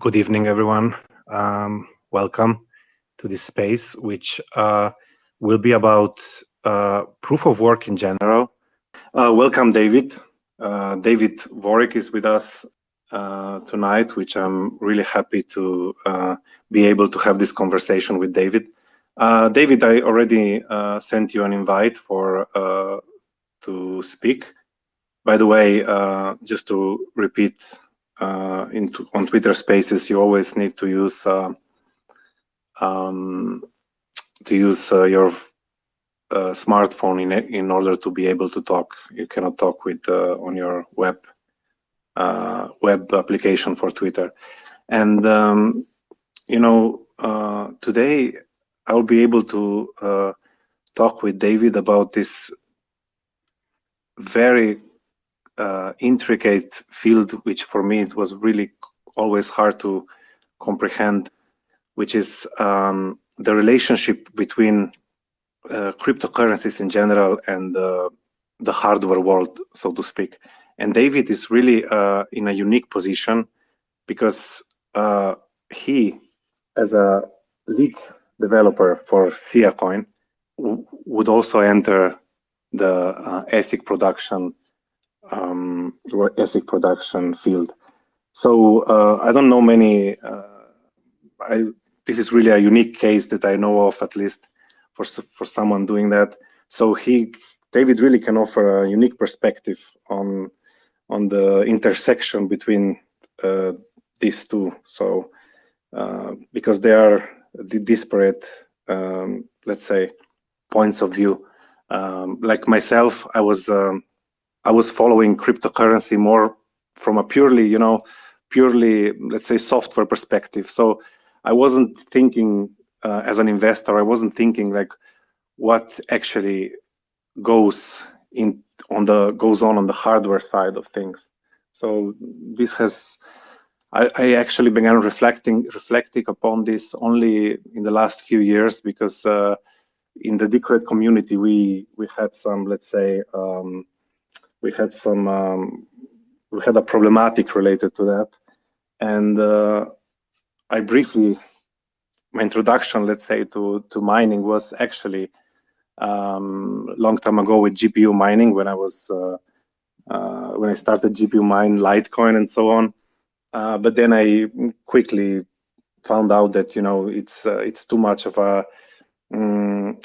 good evening, everyone. Um, welcome to this space, which uh, will be about uh, proof of work in general. Uh, welcome, David. Uh, David Vorick is with us uh, tonight, which I'm really happy to uh, be able to have this conversation with David. David, I already sent you an invite for to speak. By the way, just to repeat uh, on Twitter Spaces, you always need to use uh, um, to use uh, your uh, smartphone in in order to be able to talk. You cannot talk with uh, on your web uh, web application for Twitter. And um, you know, today I'll be able to talk with David about this very uh, intricate field, which for me it was really always hard to comprehend, which is um, the relationship between uh, cryptocurrencies in general and uh, the hardware world, so to speak. And David is really uh, in a unique position because uh, he, as a lead developer for Sia Coin, would also enter the uh, ASIC production um, ASIC production field. So uh, I don't know many. Uh, I, this is really a unique case that I know of, at least for for someone doing that. So he, David, really can offer a unique perspective on on the intersection between uh, these two. So uh, because they are the disparate, um, let's say, points of view. Um, like myself, I was um, I was following cryptocurrency more from a purely, you know, purely, let's say, software perspective. So I wasn't thinking uh, as an investor, I wasn't thinking like what actually goes in on the goes on on the hardware side of things. So this has, I, I actually began reflecting reflecting upon this only in the last few years because uh, in the Decred community we we had some let's say um, we had some um, we had a problematic related to that. And uh, i briefly my introduction let's say to to mining was actually um, long time ago with gpu mining when i was uh, uh, when i started gpu mine litecoin and so on. Uh, but then i quickly found out that you know it's uh, it's too much of a um,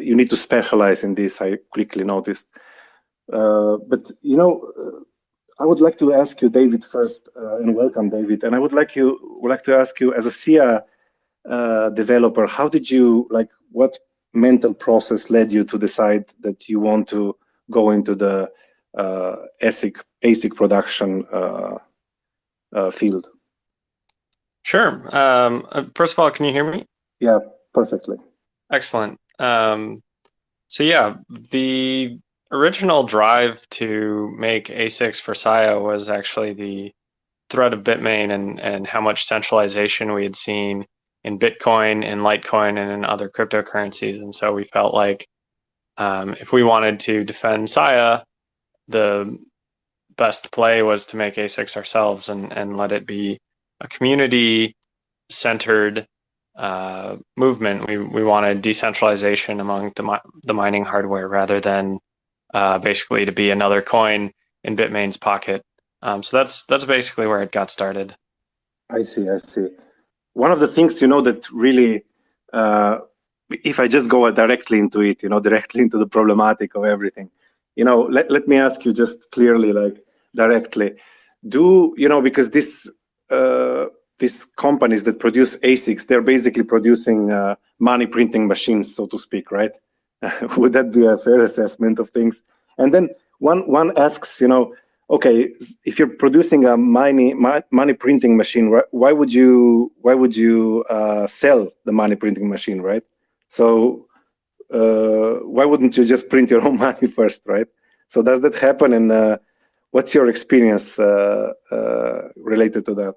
you need to specialize in this i quickly noticed. uh, but you know, uh, I would like to ask you, David, first, uh, and welcome, David. And I would like you would like to ask you, as a SIA developer, how did you like? What mental process led you to decide that you want to go into the ASIC ASIC production field? Sure. Um, first of all, can you hear me? Yeah, perfectly. Excellent. Um, so yeah, the original drive to make ASICs for SIA was actually the threat of Bitmain and, and how much centralization we had seen in Bitcoin, in Litecoin, and in other cryptocurrencies. And so we felt like um, if we wanted to defend SIA, the best play was to make ASICs ourselves and, and let it be a community centered uh, movement. We, we wanted decentralization among the, the mining hardware rather than uh, basically to be another coin in Bitmain's pocket. Um, so that's that's basically where it got started. I see. I see. One of the things you know that really, uh, if I just go directly into it, you know, directly into the problematic of everything, you know, let let me ask you just clearly, like directly, do you know because this. Uh, these companies that produce ASICs, they're basically producing uh, money printing machines, so to speak, right? Would that be a fair assessment of things? And then one one asks, you know, okay, if you're producing a money money printing machine, why would you why would you uh, sell the money printing machine, right? So uh, why wouldn't you just print your own money first, right? So does that happen? And uh, what's your experience uh, uh, related to that?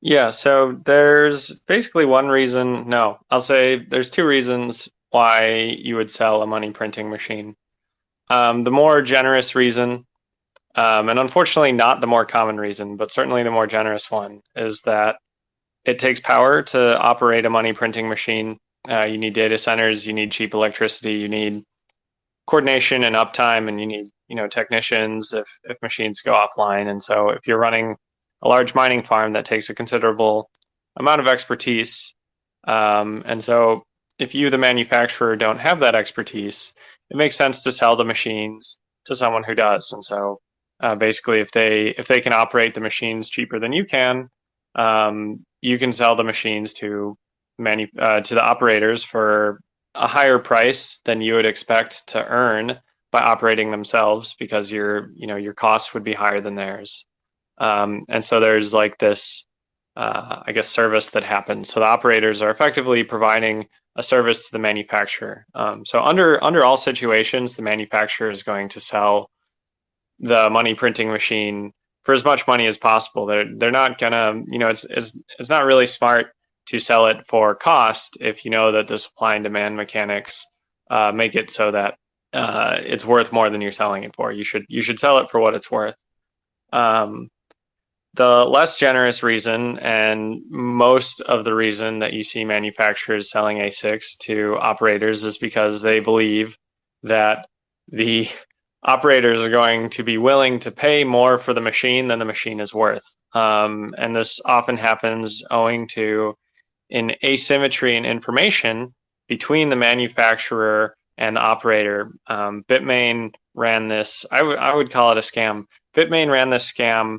Yeah, so there's basically one reason. No, I'll say there's two reasons why you would sell a money printing machine. Um, the more generous reason Um, and unfortunately, not the more common reason, but certainly the more generous one, is that it takes power to operate a money printing machine. Uh, you need data centers, you need cheap electricity, you need coordination and uptime, and you need you know technicians if if machines go offline. And so, if you're running a large mining farm, that takes a considerable amount of expertise. Um, and so, if you, the manufacturer, don't have that expertise, it makes sense to sell the machines to someone who does. And so, uh, basically, if they if they can operate the machines cheaper than you can, um, you can sell the machines to manu- uh, to the operators for a higher price than you would expect to earn by operating themselves because your you know your costs would be higher than theirs. Um, and so there's like this, uh, I guess, service that happens. So the operators are effectively providing a service to the manufacturer. Um, so under under all situations, the manufacturer is going to sell the money printing machine for as much money as possible. They're they're not gonna, you know, it's it's it's not really smart to sell it for cost if you know that the supply and demand mechanics uh, make it so that uh, it's worth more than you're selling it for. You should you should sell it for what it's worth. Um, the less generous reason, and most of the reason that you see manufacturers selling ASICs to operators is because they believe that the operators are going to be willing to pay more for the machine than the machine is worth. Um, and this often happens owing to an asymmetry in information between the manufacturer and the operator. Um, Bitmain ran this, I would call it a scam. Bitmain ran this scam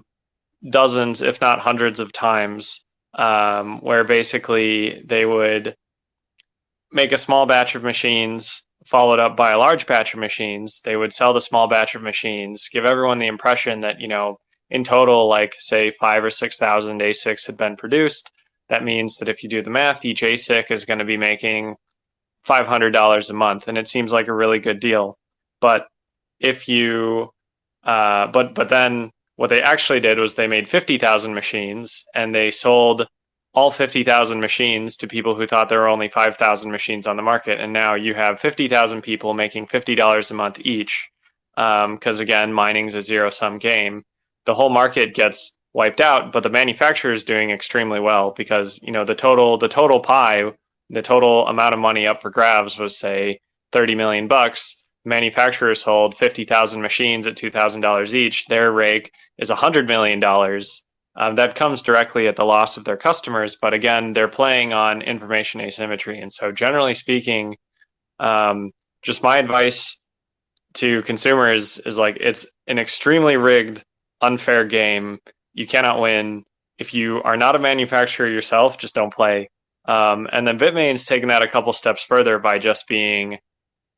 dozens, if not hundreds of times, um, where basically they would make a small batch of machines followed up by a large batch of machines. They would sell the small batch of machines, give everyone the impression that, you know, in total, like say five or 6,000 ASICs had been produced. That means that if you do the math, each ASIC is going to be making $500 a month. And it seems like a really good deal. But if you, uh, but, but then what they actually did was they made 50,000 machines and they sold all 50,000 machines to people who thought there were only 5,000 machines on the market. And now you have 50,000 people making $50 a month each. Because um, again, mining's a zero sum game. The whole market gets wiped out, but the manufacturer is doing extremely well because you know the total the total pie, the total amount of money up for grabs was say 30 million bucks manufacturers sold 50,000 machines at $2,000 each, their rake is $100 million. Um, that comes directly at the loss of their customers. But again, they're playing on information asymmetry. And so, generally speaking, um, just my advice to consumers is like it's an extremely rigged, unfair game. You cannot win. If you are not a manufacturer yourself, just don't play. Um, and then Bitmain's taken that a couple steps further by just being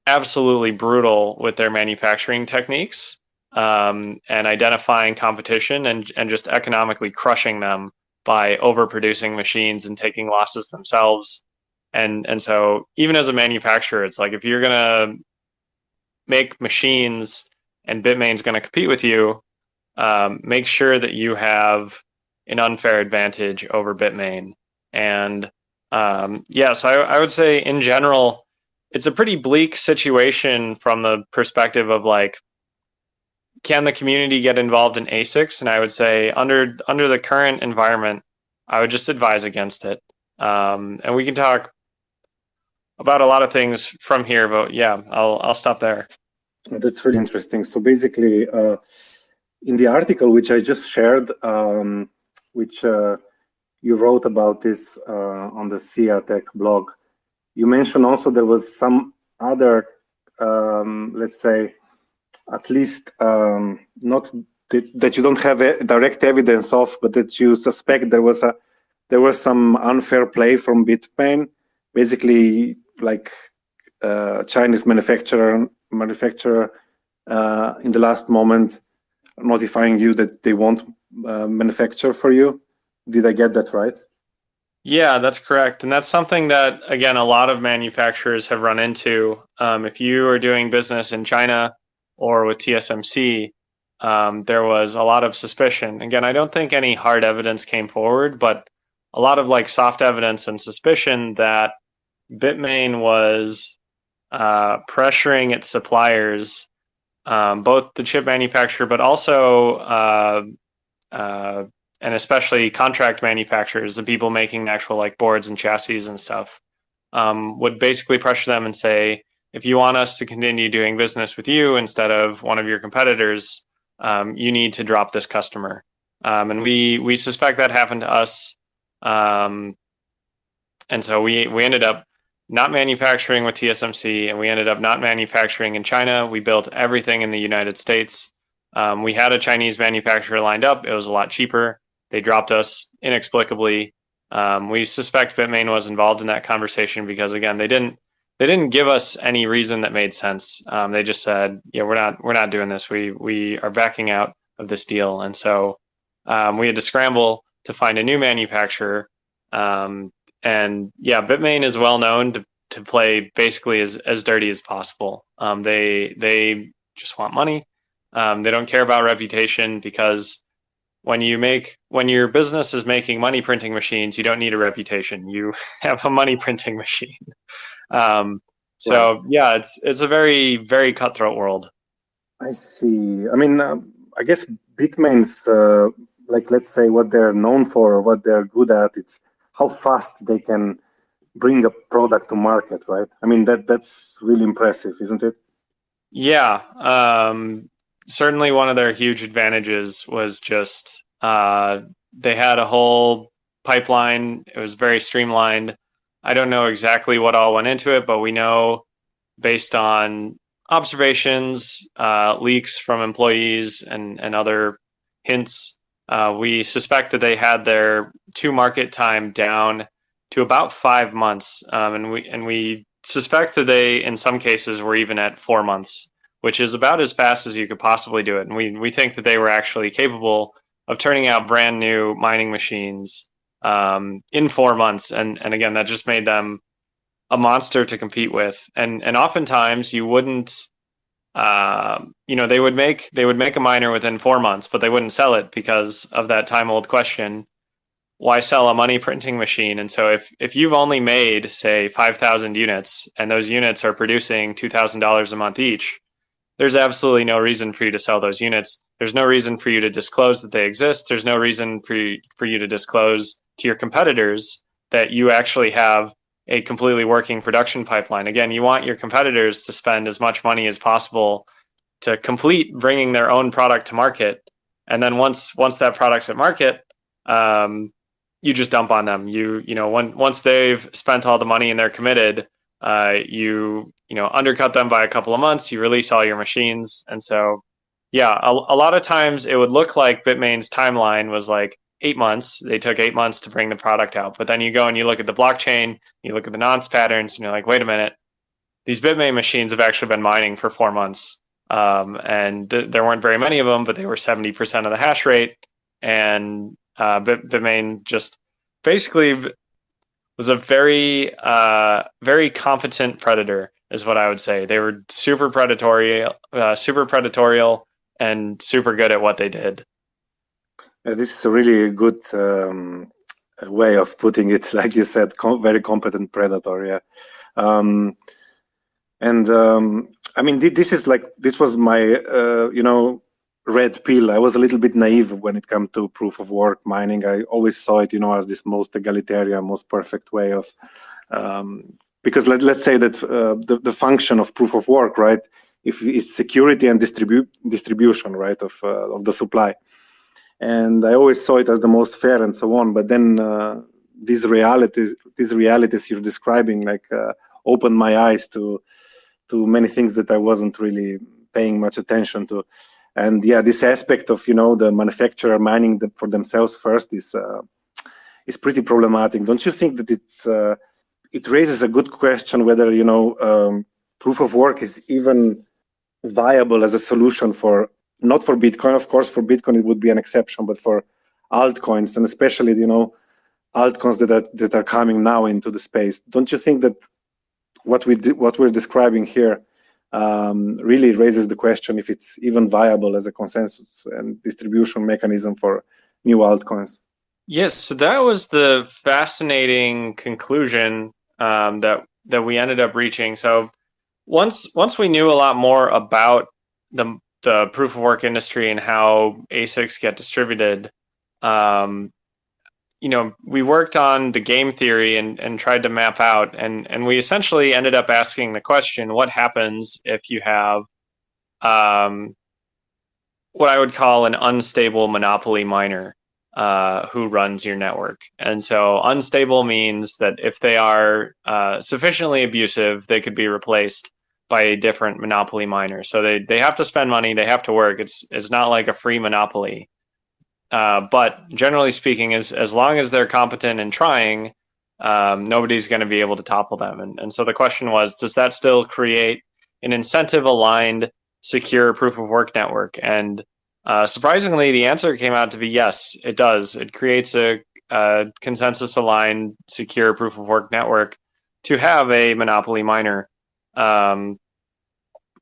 absolutely brutal with their manufacturing techniques um, and identifying competition and, and just economically crushing them by overproducing machines and taking losses themselves. And and so even as a manufacturer, it's like if you're gonna make machines and Bitmain's gonna compete with you, um, make sure that you have an unfair advantage over Bitmain. And um, yeah, so I, I would say in general, it's a pretty bleak situation from the perspective of like can the community get involved in ASICs? And I would say under under the current environment, I would just advise against it. Um, and we can talk about a lot of things from here, but yeah, I'll I'll stop there. That's really interesting. So basically, uh, in the article which I just shared, um, which uh, you wrote about this uh, on the SIA Tech blog, you mentioned also there was some other, um, let's say, at least um, not that, you don't have direct evidence of, but that you suspect there was a there was some unfair play from Bitmain, basically like uh, Chinese manufacturer manufacturer uh, in the last moment notifying you that they won't uh, manufacture for you. Did I get that right? Yeah, that's correct. And that's something that, again, a lot of manufacturers have run into. Um, if you are doing business in China or with TSMC, um, there was a lot of suspicion. Again, I don't think any hard evidence came forward, but a lot of like soft evidence and suspicion that Bitmain was uh, pressuring its suppliers um, both the chip manufacturer, but also uh, uh, and especially contract manufacturers, the people making actual like boards and chassis and stuff, um, would basically pressure them and say, if you want us to continue doing business with you instead of one of your competitors, um, you need to drop this customer. Um, and we we suspect that happened to us. Um, and so we we ended up not manufacturing with TSMC, and we ended up not manufacturing in China. We built everything in the United States. Um, we had a Chinese manufacturer lined up. It was a lot cheaper. They dropped us inexplicably. Um, we suspect Bitmain was involved in that conversation because again, they didn't they didn't give us any reason that made sense. Um, they just said, "Yeah, we're not we're not doing this. We we are backing out of this deal." And so um, we had to scramble to find a new manufacturer. Um, and yeah, Bitmain is well known to to play basically as as dirty as possible. Um, they they just want money. Um, they don't care about reputation because when you make when your business is making money printing machines, you don't need a reputation. You have a money printing machine. Um, so right. yeah, it's it's a very very cutthroat world. I see. I mean, um, I guess Bitmain's uh, like let's say what they're known for, what they're good at. It's how fast they can bring a product to market, right? I mean that that's really impressive, isn't it? Yeah. Um, certainly one of their huge advantages was just uh, they had a whole pipeline. It was very streamlined. I don't know exactly what all went into it, but we know based on observations, uh, leaks from employees, and, and other hints, uh, we suspect that they had their to market time down to about five months, um, and we and we suspect that they, in some cases, were even at four months which is about as fast as you could possibly do it. And we, we think that they were actually capable of turning out brand new mining machines um, in four months. And, and again, that just made them a monster to compete with. And, and oftentimes you wouldn't, uh, you know, they would make, they would make a miner within four months, but they wouldn't sell it because of that time old question. Why sell a money printing machine? And so if, if you've only made say 5,000 units and those units are producing $2,000 a month each, there's absolutely no reason for you to sell those units. There's no reason for you to disclose that they exist. There's no reason for you, for you to disclose to your competitors that you actually have a completely working production pipeline. Again, you want your competitors to spend as much money as possible to complete bringing their own product to market. And then once once that product's at market, um, you just dump on them. You you know when, once they've spent all the money and they're committed, uh, you you know undercut them by a couple of months you release all your machines. And so yeah a, a lot of times it would look like bitmain's timeline was like eight months. They took eight months to bring the product out. But then you go and you look at the blockchain you look at the nonce patterns and you're like wait a minute. These bitmain machines have actually been mining for four months. Um, and th- there weren't very many of them but they were 70% of the hash rate. And uh, Bit- bitmain just basically was a very uh, very competent predator is what I would say. They were super predatory, uh, super predatorial, and super good at what they did. Uh, this is a really good um, way of putting it. Like you said, com very competent predator. Yeah, um, and um, I mean, this is like this was my uh, you know red pill. I was a little bit naive when it came to proof of work mining. I always saw it, you know, as this most egalitarian, most perfect way of, um, because let, let's say that uh, the, the function of proof of work, right, if it's security and distribute distribution, right, of, uh, of the supply. And I always saw it as the most fair and so on. But then uh, these realities, these realities you're describing, like uh, opened my eyes to, to many things that I wasn't really paying much attention to and yeah this aspect of you know the manufacturer mining the, for themselves first is uh, is pretty problematic. Don't you think that it's uh, it raises a good question whether you know um, proof of work is even viable as a solution for not for bitcoin of course for bitcoin it would be an exception but for altcoins and especially you know altcoins that are, that are coming now into the space. Don't you think that what we do, what we're describing here um, really raises the question if it's even viable as a consensus and distribution mechanism for new altcoins. Yes, so that was the fascinating conclusion um, that that we ended up reaching. So once once we knew a lot more about the the proof of work industry and how ASICs get distributed, um, you know, we worked on the game theory and, and tried to map out, and, and we essentially ended up asking the question what happens if you have um, what I would call an unstable monopoly miner uh, who runs your network? And so, unstable means that if they are uh, sufficiently abusive, they could be replaced by a different monopoly miner. So they, they have to spend money, they have to work. It's it's not like a free monopoly. Uh, but generally speaking, as as long as they're competent and trying, um, nobody's going to be able to topple them. And and so the question was, does that still create an incentive aligned, secure proof of work network? And uh, surprisingly, the answer came out to be yes, it does. It creates a, a consensus aligned, secure proof of work network to have a monopoly miner um,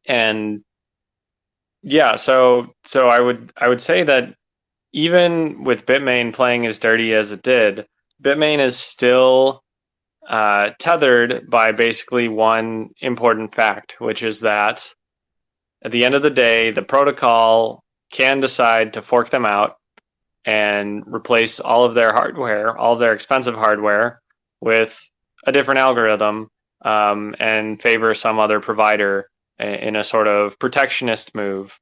and yeah, so so I would I would say that even with Bitmain playing as dirty as it did, Bitmain is still uh, tethered by basically one important fact, which is that at the end of the day, the protocol can decide to fork them out and replace all of their hardware, all of their expensive hardware, with a different algorithm um, and favor some other provider in a sort of protectionist move.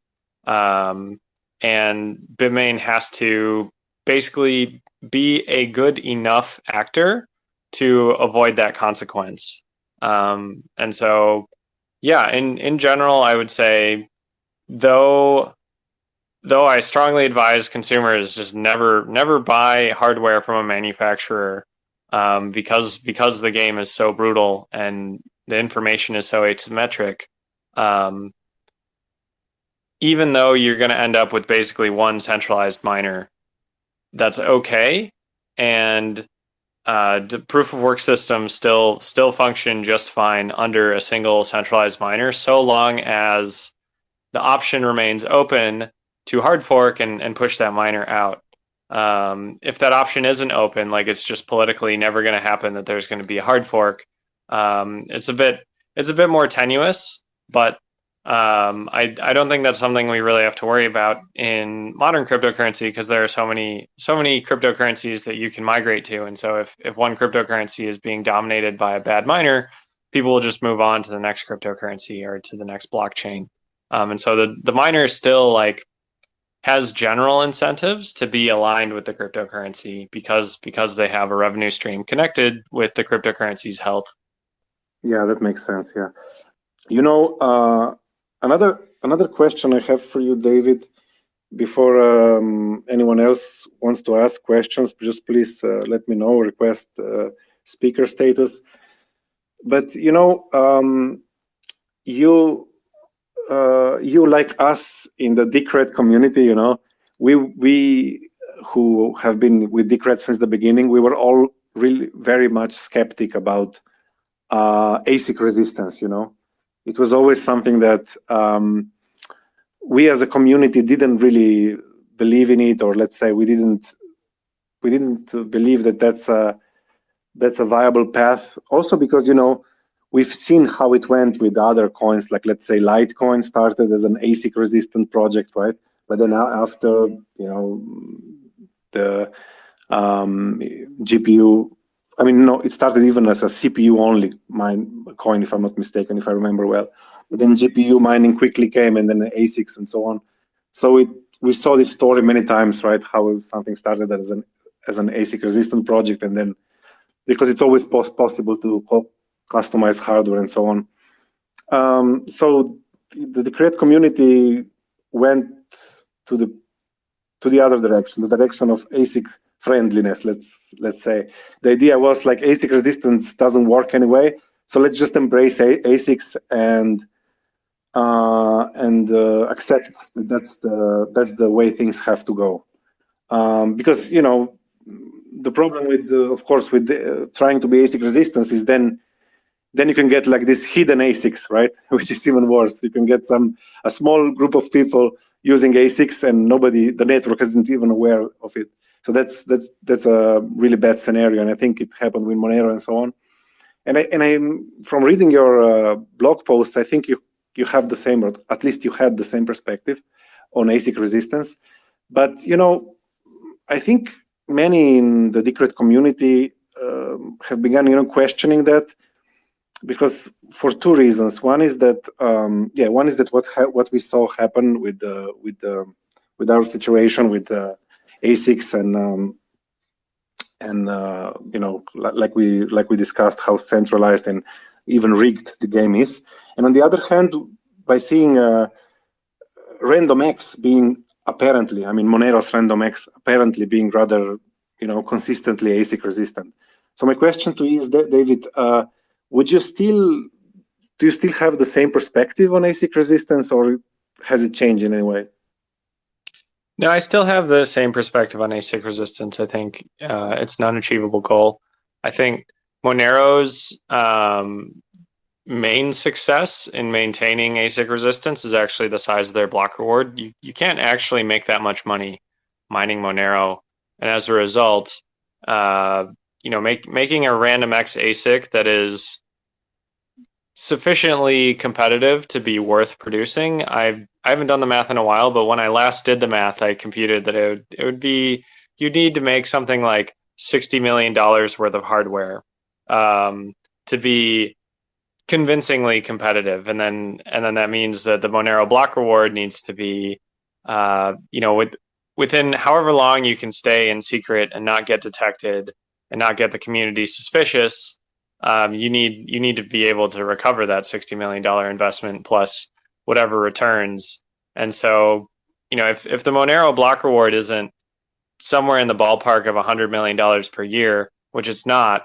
Um, and Bitmain has to basically be a good enough actor to avoid that consequence. Um, and so, yeah, in, in general, I would say, though though I strongly advise consumers just never never buy hardware from a manufacturer um, because because the game is so brutal and the information is so asymmetric. Um, even though you're going to end up with basically one centralized miner, that's okay, and uh, the proof of work system still still function just fine under a single centralized miner, so long as the option remains open to hard fork and, and push that miner out. Um, if that option isn't open, like it's just politically never going to happen that there's going to be a hard fork, um, it's a bit it's a bit more tenuous. But um, I I don't think that's something we really have to worry about in modern cryptocurrency because there are so many so many cryptocurrencies that you can migrate to, and so if if one cryptocurrency is being dominated by a bad miner, people will just move on to the next cryptocurrency or to the next blockchain. Um, and so the the miner still like has general incentives to be aligned with the cryptocurrency because because they have a revenue stream connected with the cryptocurrency's health. Yeah, that makes sense. Yeah, you know, uh, another another question I have for you, David. Before um, anyone else wants to ask questions, just please uh, let me know. Request uh, speaker status. But you know, um, you uh, you like us in the Decred community, you know, we we who have been with Decred since the beginning, we were all really very much skeptic about uh, ASIC resistance. You know, it was always something that um, we as a community didn't really believe in it, or let's say we didn't we didn't believe that that's a that's a viable path. Also because you know we've seen how it went with other coins, like let's say Litecoin started as an ASIC resistant project, right? But then after, you know, the um, GPU, I mean, no, it started even as a CPU only mine coin, if I'm not mistaken, if I remember well. But then GPU mining quickly came and then the ASICs and so on. So it, we saw this story many times, right? How something started as an as an ASIC resistant project and then because it's always possible to customize hardware and so on. Um, so the, the Decred community went to the to the other direction, the direction of ASIC friendliness. Let's let's say the idea was like ASIC resistance doesn't work anyway, so let's just embrace A ASICs and uh, and uh, accept that that's the that's the way things have to go. Um, because you know the problem with, uh, of course, with the, trying to be ASIC resistance is then then you can get like this hidden ASICs, right? Which is even worse. You can get some a small group of people using ASICs and nobody, the network isn't even aware of it. So that's that's that's a really bad scenario, and I think it happened with Monero and so on. And I and I from reading your uh, blog post, I think you you have the same, or at least you had the same perspective on ASIC resistance. But you know, I think many in the Decred community um, have begun, you know, questioning that because for two reasons. One is that, um, yeah, one is that what what we saw happen with the with the with our situation with the ASICs and um, and uh, you know, like we like we discussed, how centralized and even rigged the game is. And on the other hand, by seeing uh, X being apparently, I mean, Monero's RandomX apparently being rather, you know, consistently ASIC resistant. So my question to you is, David, uh, would you still, do you still have the same perspective on ASIC resistance or has it changed in any way? No, I still have the same perspective on ASIC resistance. I think uh, it's an unachievable goal. I think Monero's um, main success in maintaining ASIC resistance is actually the size of their block reward. You, you can't actually make that much money mining Monero. And as a result, uh, you know, make, making a RandomX ASIC that is sufficiently competitive to be worth producing. I've I haven't done the math in a while, but when I last did the math, I computed that it would it would be you need to make something like sixty million dollars worth of hardware um, to be convincingly competitive, and then and then that means that the Monero block reward needs to be, uh, you know, with within however long you can stay in secret and not get detected and not get the community suspicious. Um, you need you need to be able to recover that sixty million dollar investment plus whatever returns. And so, you know, if if the Monero block reward isn't somewhere in the ballpark of hundred million dollars per year, which it's not,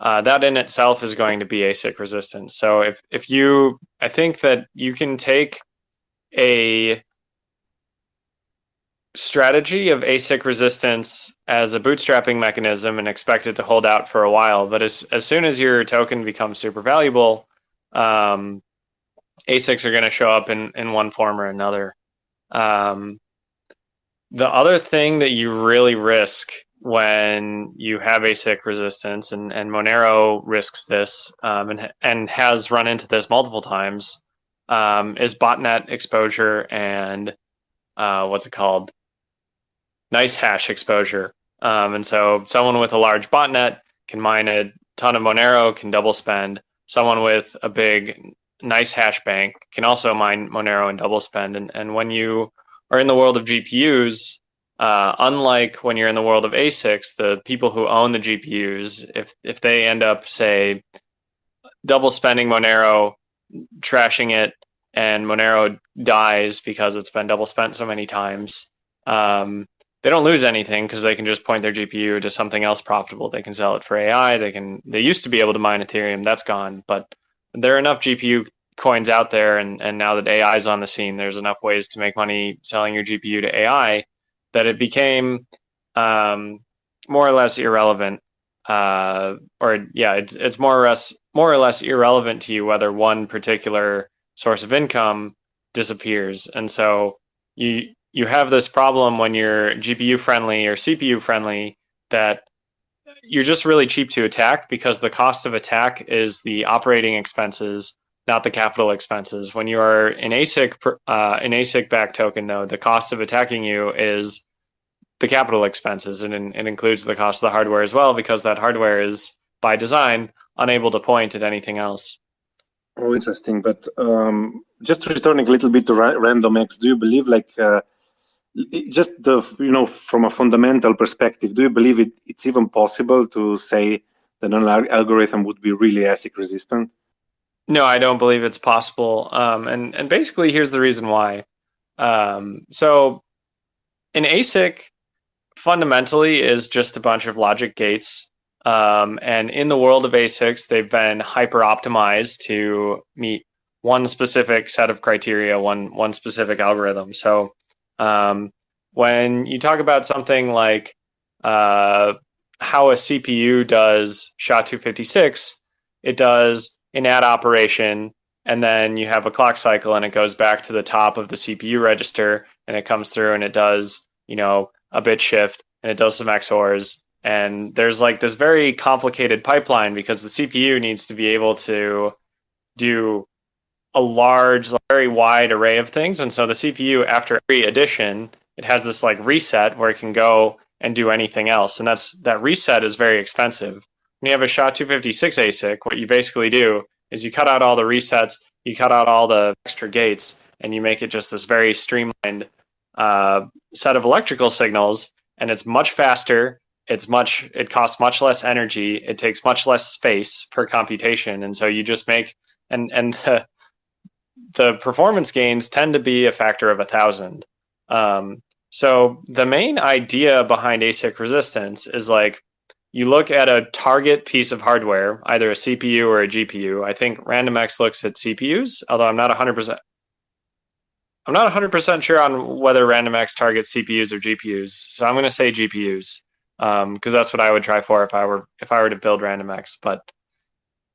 uh, that in itself is going to be ASIC resistance. So if if you, I think that you can take a strategy of ASIC resistance as a bootstrapping mechanism and expect it to hold out for a while. But as as soon as your token becomes super valuable, um, ASICs are going to show up in in one form or another. Um, the other thing that you really risk when you have ASIC resistance, and, and Monero risks this um, and, and has run into this multiple times, um, is botnet exposure and uh, what's it called? NiceHash exposure. Um, and so someone with a large botnet can mine a ton of Monero, can double spend. Someone with a big NiceHash bank can also mine Monero and double spend. And, and when you are in the world of GPUs, uh, unlike when you're in the world of ASICs, the people who own the GPUs, if if they end up say double spending Monero, trashing it, and Monero dies because it's been double spent so many times, um, they don't lose anything because they can just point their GPU to something else profitable. They can sell it for AI. They can. They used to be able to mine Ethereum. That's gone, but there are enough GPU coins out there, and and now that AI is on the scene, there's enough ways to make money selling your GPU to AI that it became um, more or less irrelevant. Uh, or yeah, it's it's more or less more or less irrelevant to you whether one particular source of income disappears, and so you you have this problem when you're GPU friendly or CPU friendly that you're just really cheap to attack because the cost of attack is the operating expenses, not the capital expenses. When you are an ASIC uh, an ASIC backed token, though, the cost of attacking you is the capital expenses, and it includes the cost of the hardware as well, because that hardware is by design unable to point at anything else. Oh, interesting. But um, just returning a little bit to ra RandomX, do you believe like uh, just the you know from a fundamental perspective, do you believe it, it's even possible to say that an algorithm would be really ASIC resistant? No, I don't believe it's possible. Um, and and basically, here's the reason why. Um, so, an ASIC fundamentally is just a bunch of logic gates. Um, and in the world of ASICs, they've been hyper optimized to meet one specific set of criteria, one one specific algorithm. So um, when you talk about something like uh, how a CPU does SHA-256, it does an add operation, and then you have a clock cycle, and it goes back to the top of the CPU register, and it comes through, and it does, you know, a bit shift and it does some XORs. And there's like this very complicated pipeline because the CPU needs to be able to do a large, very wide array of things. And so the CPU, after every addition, it has this like reset where it can go and do anything else. And that's that reset is very expensive. When you have a SHA 256 ASIC, what you basically do is you cut out all the resets, you cut out all the extra gates, and you make it just this very streamlined uh, set of electrical signals. And it's much faster. It's much. It costs much less energy. It takes much less space per computation, and so you just make and and the, the performance gains tend to be a factor of a thousand. Um, so the main idea behind ASIC resistance is like you look at a target piece of hardware, either a CPU or a GPU. I think RandomX looks at CPUs, although I'm not 100%. I'm not 100% sure on whether RandomX targets CPUs or GPUs, so I'm going to say GPUs because um, that's what I would try for if I were if I were to build RandomX. But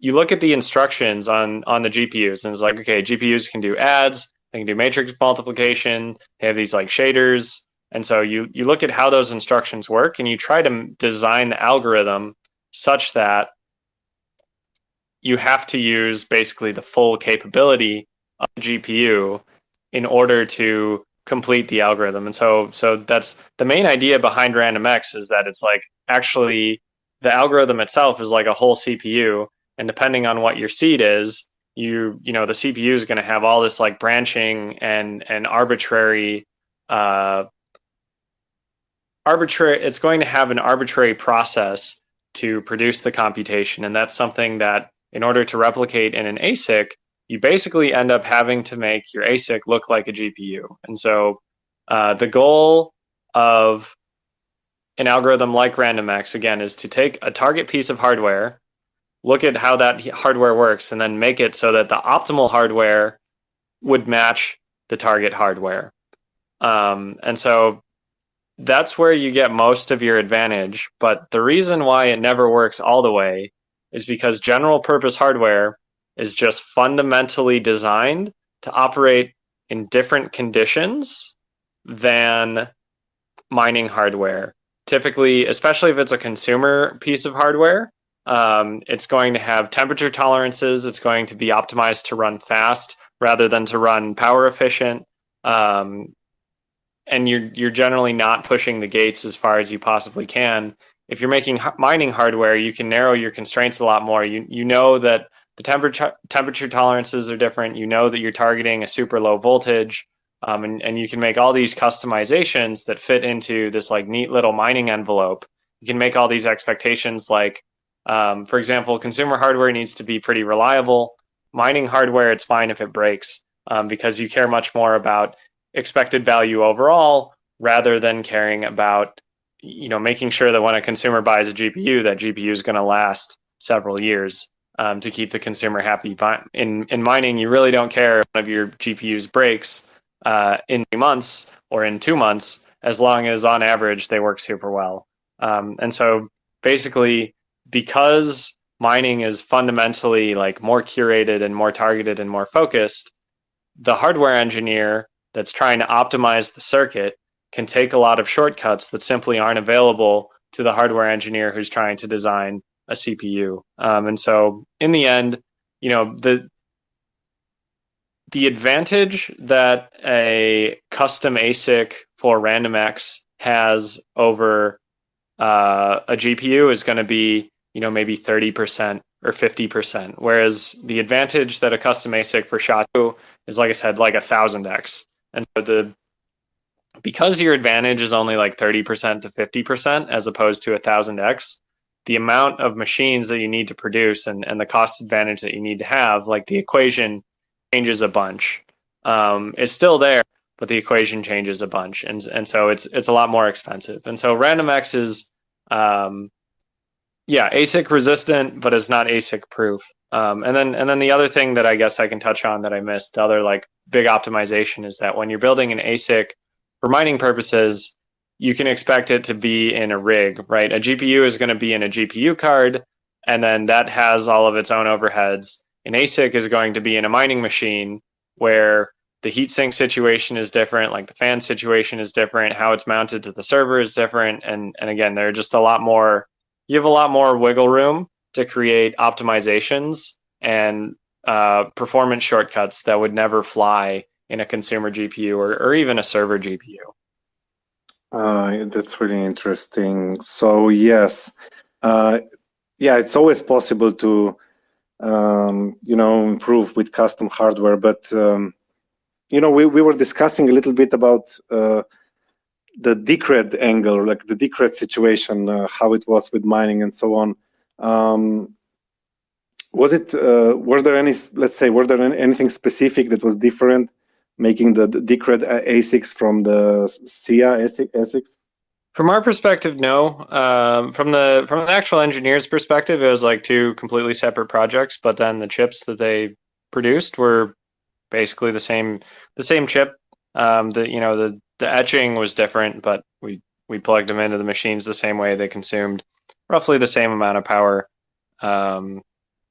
you look at the instructions on on the GPUs and it's like, okay, GPUs can do adds, they can do matrix multiplication, they have these like shaders. And so you you look at how those instructions work and you try to design the algorithm such that you have to use basically the full capability of GPU in order to complete the algorithm. And so so that's the main idea behind RandomX is that it's like actually the algorithm itself is like a whole CPU and depending on what your seed is you you know the cpu is going to have all this like branching and and arbitrary uh arbitrary it's going to have an arbitrary process to produce the computation. And that's something that in order to replicate in an asic you basically end up having to make your asic look like a gpu and so uh, the goal of an algorithm like randomx again is to take a target piece of hardware look at how that hardware works and then make it so that the optimal hardware would match the target hardware. Um, and so that's where you get most of your advantage. But the reason why it never works all the way is because general purpose hardware is just fundamentally designed to operate in different conditions than mining hardware. Typically, especially if it's a consumer piece of hardware, um, it's going to have temperature tolerances. It's going to be optimized to run fast rather than to run power efficient. Um, and you're you're generally not pushing the gates as far as you possibly can. If you're making mining hardware, you can narrow your constraints a lot more. You you know that the temperature temperature tolerances are different. You know that you're targeting a super low voltage, um, and and you can make all these customizations that fit into this like neat little mining envelope. You can make all these expectations like um, for example, consumer hardware needs to be pretty reliable. Mining hardware, it's fine if it breaks um, because you care much more about expected value overall rather than caring about you know making sure that when a consumer buys a GPU, that GPU is going to last several years um, to keep the consumer happy. In in mining, you really don't care if one of your GPUs breaks uh, in months or in two months, as long as on average they work super well. Um, and so basically, because mining is fundamentally like more curated and more targeted and more focused, the hardware engineer that's trying to optimize the circuit can take a lot of shortcuts that simply aren't available to the hardware engineer who's trying to design a CPU. Um, and so in the end, you know, the the advantage that a custom ASIC for RandomX has over uh, a GPU is going to be you know, maybe 30% or 50%. Whereas the advantage that a custom ASIC for SHA-2 is, like I said, like a thousand X. And so the because your advantage is only like 30% to 50% as opposed to a thousand X, the amount of machines that you need to produce and, and the cost advantage that you need to have, like the equation changes a bunch. Um, it's still there, but the equation changes a bunch. And, and so it's, it's a lot more expensive. And so RandomX is, um, yeah, ASIC resistant, but it's not ASIC proof. Um, and then and then the other thing that I guess I can touch on that I missed, the other like big optimization is that when you're building an ASIC for mining purposes, you can expect it to be in a rig, right? A GPU is going to be in a GPU card, and then that has all of its own overheads. An ASIC is going to be in a mining machine where the heatsink situation is different, like the fan situation is different, how it's mounted to the server is different, and and again, there are just a lot more you have a lot more wiggle room to create optimizations and uh, performance shortcuts that would never fly in a consumer GPU or, or even a server GPU. Uh, that's really interesting. So yes, uh, yeah, it's always possible to um, you know improve with custom hardware, but um, you know we we were discussing a little bit about uh, the Decred angle, like the Decred situation, uh, how it was with mining and so on. Um, was it uh, were there any let's say were there anything specific that was different making the, the Decred ASICs from the SIA ASICs? From our perspective, no. Um, from the from the actual engineer's perspective, it was like two completely separate projects. But then the chips that they produced were basically the same the same chip. Um, the you know the the etching was different, but we we plugged them into the machines the same way. They consumed roughly the same amount of power. Um,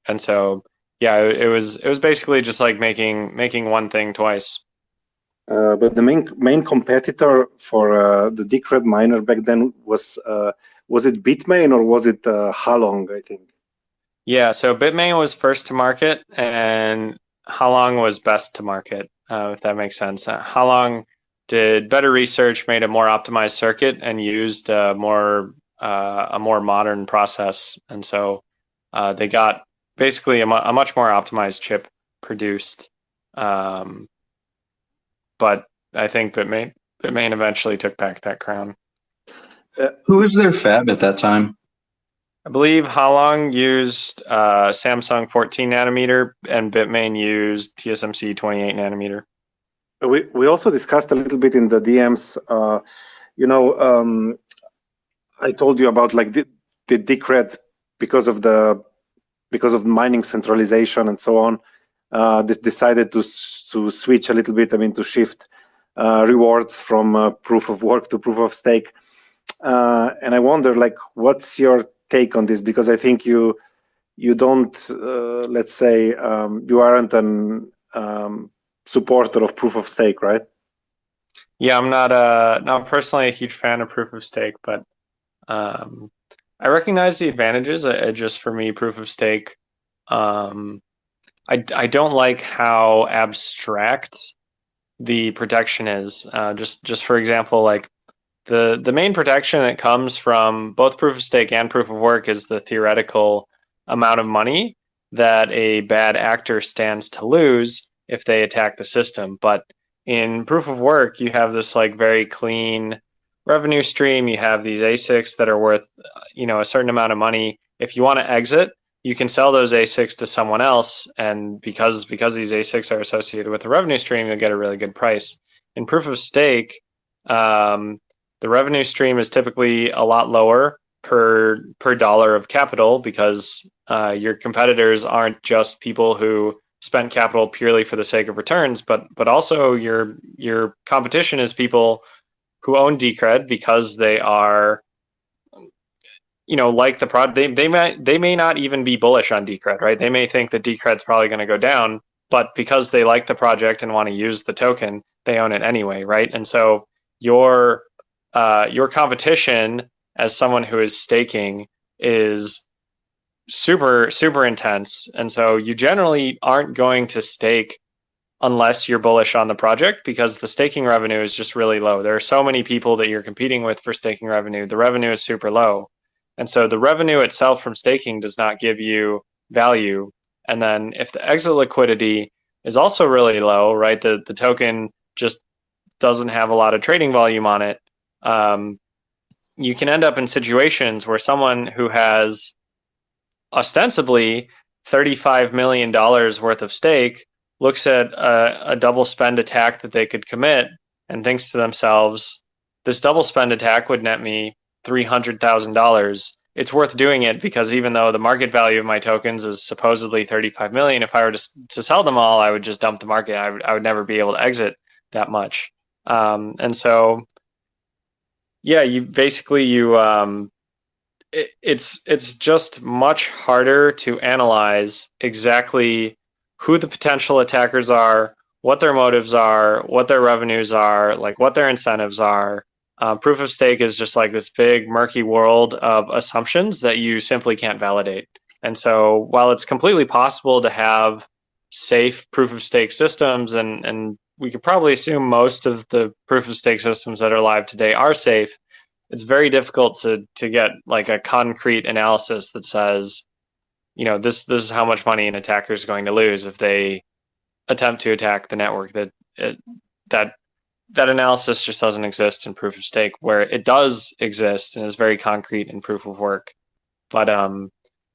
and so yeah, it, it was it was basically just like making making one thing twice. Uh, but the main main competitor for uh, the Decred miner back then was uh, was it Bitmain or was it uh, Halong? I think. Yeah, so Bitmain was first to market, and Halong was best to market. Uh, if that makes sense. Uh, Halong did better research, made a more optimized circuit, and used a more a more modern process, and so they got basically a, mu a much more optimized chip produced. Um, but I think Bitmain Bitmain eventually took back that crown. Uh, who was their fab at that time? I believe Halong used uh, Samsung 14 nanometer and Bitmain used TSMC 28 nanometer. We we also discussed a little bit in the DMs. Uh, you know, um, I told you about like the, the Decred because of the because of mining centralization and so on, uh, decided to to switch a little bit. I mean, to shift uh, rewards from uh, proof of work to proof of stake. Uh, and I wonder, like, what's your take on this? Because I think you you don't, uh, let's say, um, you aren't an um, supporter of proof of stake, right? Yeah, I'm not a not personally a huge fan of proof of stake, but um, I recognize the advantages. Uh, just for me, proof of stake. Um, I I don't like how abstract the protection is. Uh, just just for example, like the the main protection that comes from both proof of stake and proof of work is the theoretical amount of money that a bad actor stands to lose if they attack the system. But in proof of work, you have this like very clean revenue stream. You have these ASICs that are worth, you know, a certain amount of money. If you want to exit, you can sell those ASICs to someone else, and because because these ASICs are associated with the revenue stream, you'll get a really good price. In proof of stake, um, the revenue stream is typically a lot lower per per dollar of capital because uh, your competitors aren't just people who spent capital purely for the sake of returns, but but also your your competition is people who own Decred because they are you know like the product they, they may they may not even be bullish on Decred right? They may think that Decred's probably going to go down but because they like the project and want to use the token they own it anyway right? And so your uh, your competition as someone who is staking is super super intense and so you generally aren't going to stake unless you're bullish on the project because the staking revenue is just really low. There are so many people that you're competing with for staking revenue. The revenue is super low. And so the revenue itself from staking does not give you value. And then if the exit liquidity is also really low, right? The the token just doesn't have a lot of trading volume on it. Um, you can end up in situations where someone who has ostensibly $35 million worth of stake looks at a, a double spend attack that they could commit and thinks to themselves, this double spend attack would net me $300,000. It's worth doing it because even though the market value of my tokens is supposedly 35 million, if I were to, to sell them all, I would just dump the market. I would, I would never be able to exit that much. Um, and so, yeah, you basically, you, um, it's, it's just much harder to analyze exactly who the potential attackers are, what their motives are, what their revenues are, like what their incentives are. Uh, proof of stake is just like this big murky world of assumptions that you simply can't validate. And so while it's completely possible to have safe proof of stake systems, and and we could probably assume most of the proof of stake systems that are live today are safe. It's very difficult to to get like a concrete analysis that says, you know, this this is how much money an attacker is going to lose if they attempt to attack the network. That it, that that analysis just doesn't exist in proof of stake, where it does exist and is very concrete in proof of work. But um,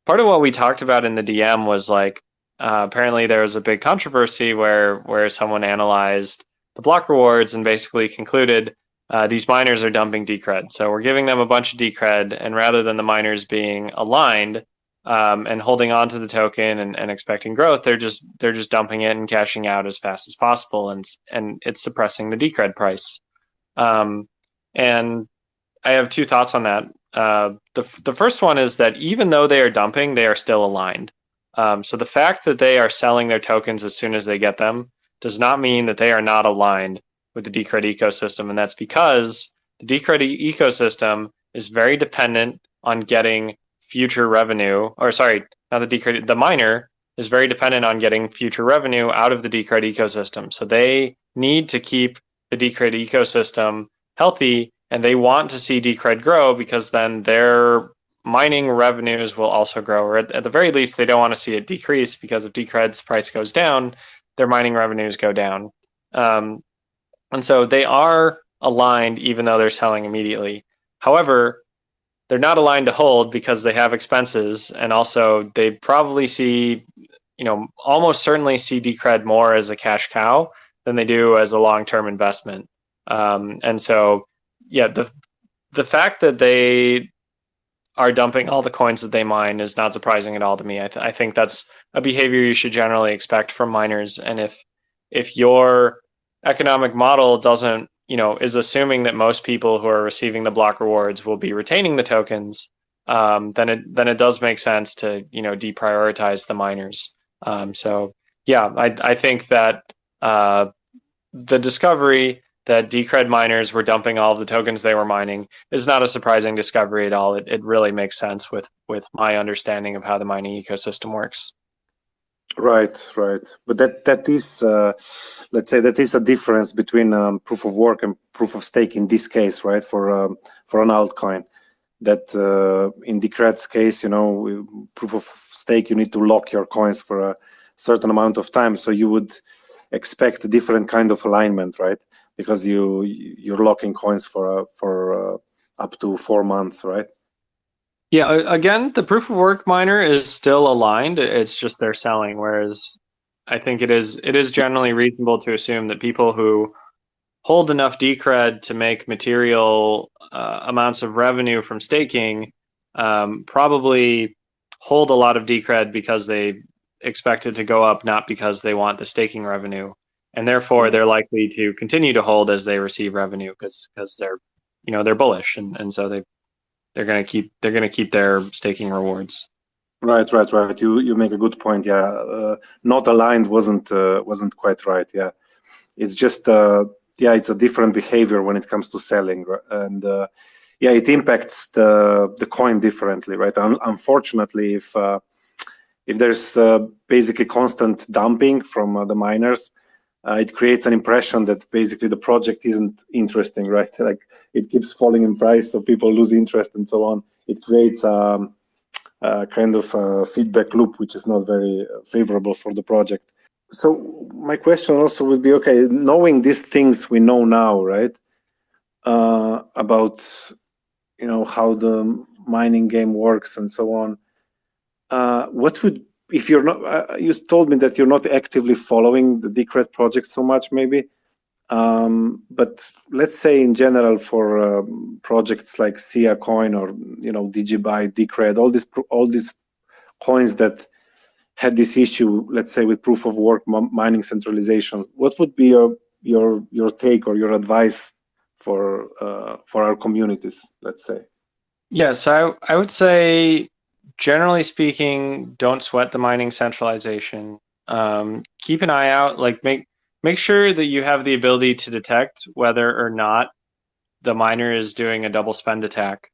part of what we talked about in the DM was like uh, apparently there was a big controversy where where someone analyzed the block rewards and basically concluded uh, these miners are dumping decred. So we're giving them a bunch of decred, and rather than the miners being aligned um, and holding on to the token and, and expecting growth, they're just they're just dumping it and cashing out as fast as possible, and and it's suppressing the decred price. Um, and I have two thoughts on that. Uh, the the first one is that even though they are dumping, they are still aligned. Um, so the fact that they are selling their tokens as soon as they get them does not mean that they are not aligned with the Decred ecosystem, and that's because the Decred ecosystem is very dependent on getting future revenue, or sorry, not the Decred, the miner is very dependent on getting future revenue out of the Decred ecosystem. So they need to keep the Decred ecosystem healthy, and they want to see Decred grow because then their mining revenues will also grow, or at, at, the very least, they don't want to see it decrease because if Decred's price goes down, their mining revenues go down. Um, and so they are aligned even though they're selling immediately. However, they're not aligned to hold because they have expenses and also they probably see, you know, almost certainly see Decred more as a cash cow than they do as a long-term investment. Um, and so, yeah, the the fact that they are dumping all the coins that they mine is not surprising at all to me. I, th- I think that's a behavior you should generally expect from miners. And if if your economic model doesn't, you know, is assuming that most people who are receiving the block rewards will be retaining the tokens, um, then it then it does make sense to you know deprioritize the miners. Um, so yeah, I I think that uh, the discovery that Decred miners were dumping all of the tokens they were mining is not a surprising discovery at all. It, it really makes sense with with my understanding of how the mining ecosystem works. Right, right. But that that is, uh, let's say, that is a difference between um, proof of work and proof of stake in this case, right? For um, for an altcoin, that uh, in Decred's case, you know, proof of stake, you need to lock your coins for a certain amount of time, so you would expect a different kind of alignment, right? because you you're locking coins for uh, for uh, up to four months, right? Yeah. Again, the proof of work miner is still aligned. It's just they're selling, whereas I think it is it is generally reasonable to assume that people who hold enough decred to make material uh, amounts of revenue from staking um, probably hold a lot of decred because they expect it to go up, not because they want the staking revenue and therefore mm-hmm. they're likely to continue to hold as they receive revenue because because they're you know they're bullish and, and so they they're going to keep they're to keep their staking rewards. Right right right. You you make a good point. Yeah uh, not aligned wasn't uh, wasn't quite right. Yeah. It's just uh, yeah it's a different behavior when it comes to selling and uh, yeah it impacts the the coin differently right? Un unfortunately if uh, if there's uh, basically constant dumping from the miners uh, it creates an impression that basically the project isn't interesting, right? Like it keeps falling in price, so people lose interest and so on. It creates um, a kind of a feedback loop, which is not very favorable for the project. So my question also would be, okay, knowing these things we know now, right, uh, about you know how the mining game works and so on, uh, what would if you're not, uh, you told me that you're not actively following the Decred project so much, maybe. Um, but let's say in general for um, projects like Sia Coin or you know DigiByte, Decred, all these all these coins that had this issue, let's say with proof of work mining centralization, what would be your your your take or your advice for uh, for our communities? Let's say. Yeah, so I, I would say generally speaking, don't sweat the mining centralization. Um, keep an eye out, like make make sure that you have the ability to detect whether or not the miner is doing a double spend attack.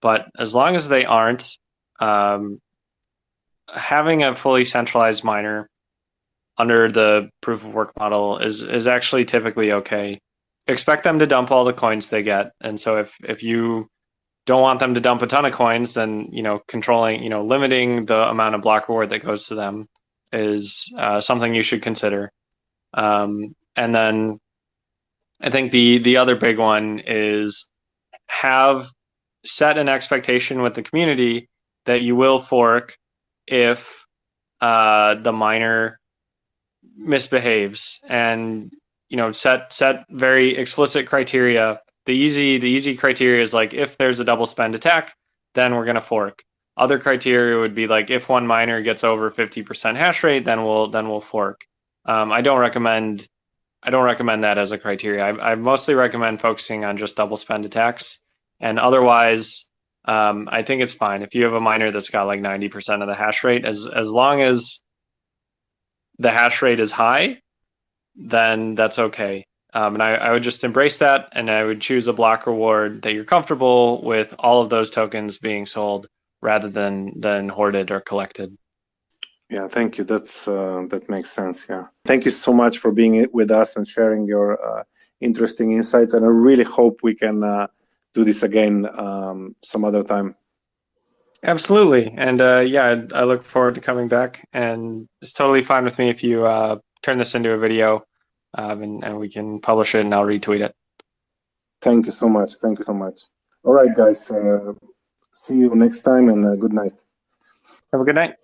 But as long as they aren't, um, having a fully centralized miner under the proof of work model is is actually typically okay. Expect them to dump all the coins they get, and so if if you don't want them to dump a ton of coins, then you know controlling, you know, limiting the amount of block reward that goes to them is uh, something you should consider. Um, and then I think the the other big one is have set an expectation with the community that you will fork if uh, the miner misbehaves and you know set set very explicit criteria the easy the easy criteria is like if there's a double spend attack then we're going to fork. Other criteria would be like if one miner gets over 50% hash rate then we'll then we'll fork. Um, i don't recommend i don't recommend that as a criteria. I, I mostly recommend focusing on just double spend attacks. And otherwise um, i think it's fine. If you have a miner that's got like 90% of the hash rate as as long as the hash rate is high, then that's okay. Um, and I, I, would just embrace that and I would choose a block reward that you're comfortable with all of those tokens being sold rather than than hoarded or collected. Yeah, thank you. That's uh, that makes sense. Yeah, thank you so much for being with us and sharing your uh, interesting insights. And I really hope we can uh, do this again um, some other time. Absolutely. And uh, yeah, I look forward to coming back. And it's totally fine with me if you uh, turn this into a video um, and, and we can publish it and I'll retweet it. Thank you so much. Thank you so much. All right, guys. Uh, see you next time and uh, good night. Have a good night.